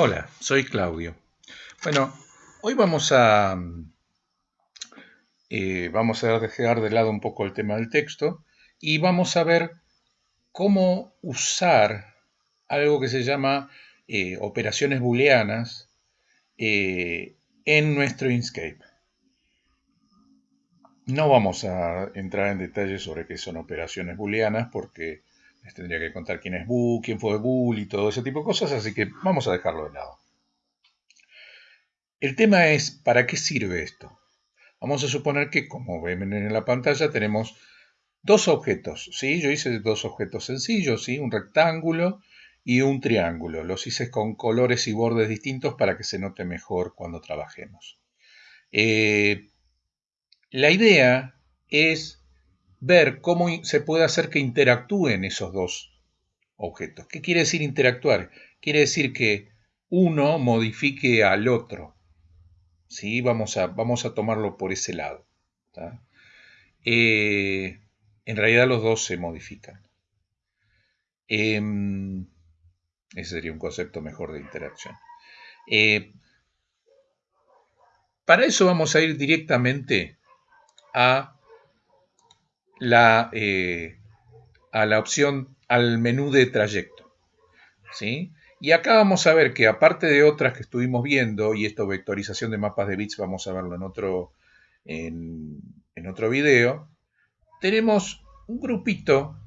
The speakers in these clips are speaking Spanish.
Hola, soy Claudio. Bueno, hoy vamos a, eh, vamos a dejar de lado un poco el tema del texto y vamos a ver cómo usar algo que se llama eh, operaciones booleanas eh, en nuestro Inkscape. No vamos a entrar en detalles sobre qué son operaciones booleanas porque les tendría que contar quién es bool, quién fue bool y todo ese tipo de cosas, así que vamos a dejarlo de lado. El tema es, ¿para qué sirve esto? Vamos a suponer que, como ven en la pantalla, tenemos dos objetos, ¿sí? Yo hice dos objetos sencillos, ¿sí? Un rectángulo y un triángulo. Los hice con colores y bordes distintos para que se note mejor cuando trabajemos. Eh, la idea es ver cómo se puede hacer que interactúen esos dos objetos. ¿Qué quiere decir interactuar? Quiere decir que uno modifique al otro. ¿Sí? Vamos, a, vamos a tomarlo por ese lado. Eh, en realidad los dos se modifican. Em, ese sería un concepto mejor de interacción. Eh, para eso vamos a ir directamente a la, eh, a la opción, al menú de trayecto. ¿sí? Y acá vamos a ver que aparte de otras que estuvimos viendo, y esto vectorización de mapas de bits, vamos a verlo en otro, en, en otro video, tenemos un grupito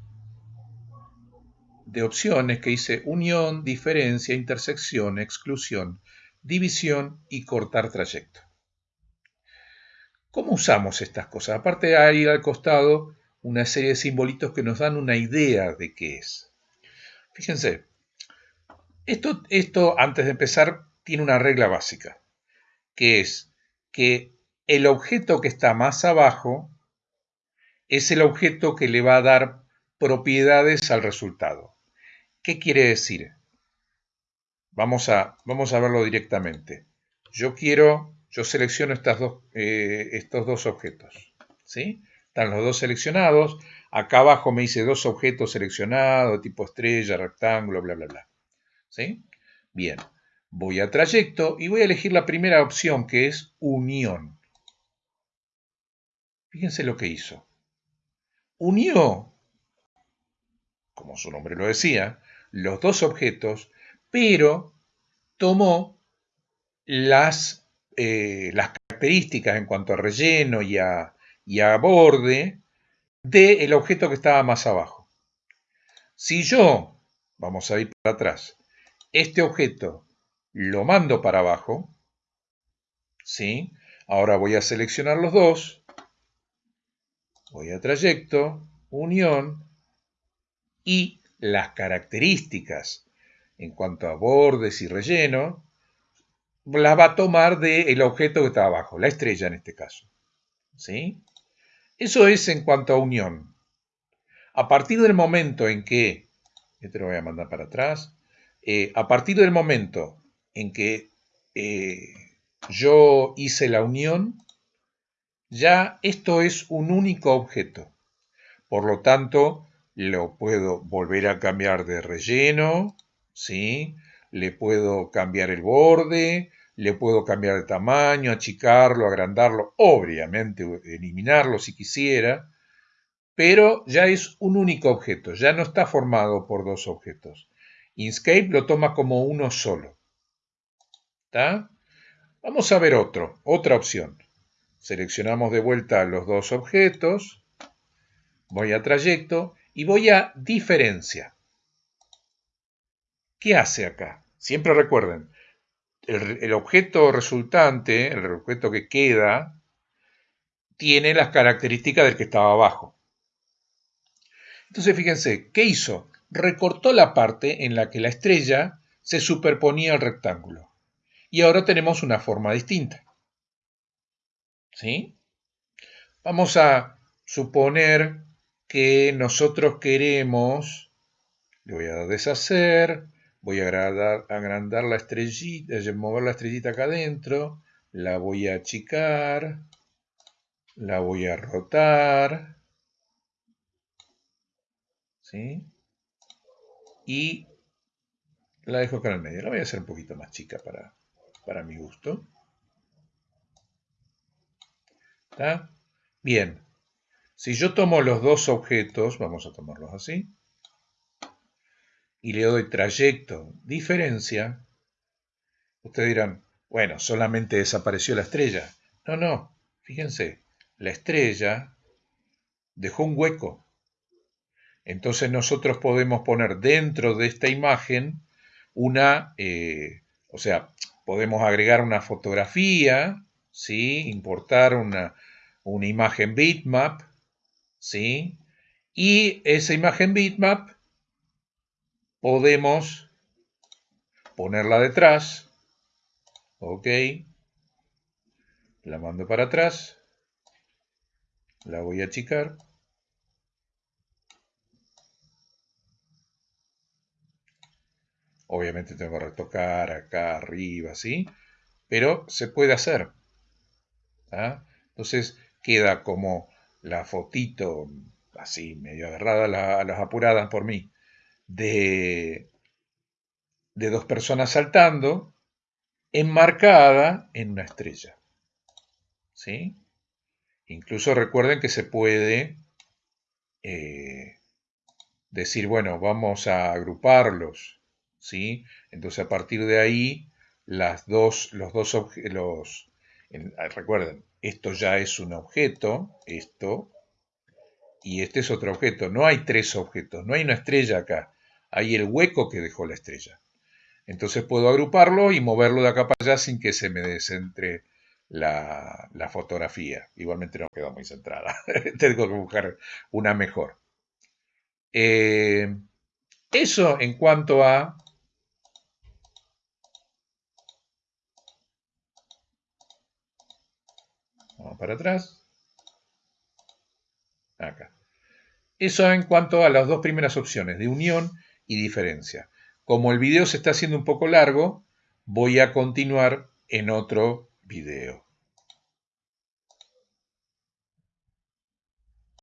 de opciones que dice unión, diferencia, intersección, exclusión, división y cortar trayecto. ¿Cómo usamos estas cosas? Aparte hay al costado una serie de simbolitos que nos dan una idea de qué es. Fíjense, esto, esto antes de empezar tiene una regla básica, que es que el objeto que está más abajo es el objeto que le va a dar propiedades al resultado. ¿Qué quiere decir? Vamos a, vamos a verlo directamente. Yo quiero yo selecciono estas dos, eh, estos dos objetos. ¿sí? Están los dos seleccionados. Acá abajo me dice dos objetos seleccionados, tipo estrella, rectángulo, bla, bla, bla. ¿Sí? Bien. Voy a trayecto y voy a elegir la primera opción que es unión. Fíjense lo que hizo. Unió, como su nombre lo decía, los dos objetos, pero tomó las eh, las características en cuanto a relleno y a, borde del objeto que estaba más abajo. Si yo, vamos a ir para atrás, este objeto lo mando para abajo, ¿sí? Ahora voy a seleccionar los dos, voy a trayecto, unión, y las características en cuanto a bordes y relleno la va a tomar del objeto que está abajo, la estrella en este caso. ¿Sí? Eso es en cuanto a unión. A partir del momento en que, este lo voy a mandar para atrás, eh, a partir del momento en que eh, yo hice la unión, ya esto es un único objeto. Por lo tanto, lo puedo volver a cambiar de relleno, ¿sí? le puedo cambiar el borde, le puedo cambiar de tamaño, achicarlo, agrandarlo, obviamente eliminarlo si quisiera, pero ya es un único objeto, ya no está formado por dos objetos. Inkscape lo toma como uno solo. ¿Está? Vamos a ver otro, otra opción. Seleccionamos de vuelta los dos objetos, voy a trayecto y voy a diferencia. ¿Qué hace acá? Siempre recuerden, el, objeto resultante, el objeto que queda, tiene las características del que estaba abajo. Entonces fíjense, ¿qué hizo? Recortó la parte en la que la estrella se superponía al rectángulo. Y ahora tenemos una forma distinta. ¿Sí? Vamos a suponer que nosotros queremos, le voy a deshacer, voy a agrandar, la estrellita, mover la estrellita acá adentro, la voy a achicar, la voy a rotar, ¿sí? Y La dejo acá en el medio. La voy a hacer un poquito más chica para, para mi gusto. ¿Está? Bien. Si yo tomo los dos objetos, vamos a tomarlos así, y le doy trayecto, diferencia, ustedes dirán, bueno, solamente desapareció la estrella. No, no, fíjense, la estrella dejó un hueco. Entonces nosotros podemos poner dentro de esta imagen una, eh, o sea, podemos agregar una fotografía, ¿sí? importar una, una imagen bitmap, ¿sí? Y esa imagen bitmap podemos ponerla detrás, ok, la mando para atrás, la voy a achicar, obviamente tengo que retocar acá arriba, ¿sí? Pero se puede hacer, ¿ah? entonces queda como la fotito así medio agarrada a las apuradas por mí de, de dos personas saltando enmarcada en una estrella. ¿Sí? Incluso recuerden que se puede eh, decir, bueno, vamos a agruparlos. ¿Sí? Entonces a partir de ahí, las dos, los dos objetos, recuerden, esto ya es un objeto, esto, y este es otro objeto. No hay tres objetos, no hay una estrella acá hay el hueco que dejó la estrella. Entonces puedo agruparlo y moverlo de acá para allá sin que se me descentre la, fotografía. Igualmente no quedó muy centrada. Tengo que buscar una mejor. Eh, eso en cuanto a... Vamos para atrás. Acá. Eso en cuanto a las dos primeras opciones de unión diferencia. Como el video se está haciendo un poco largo, voy a continuar en otro video.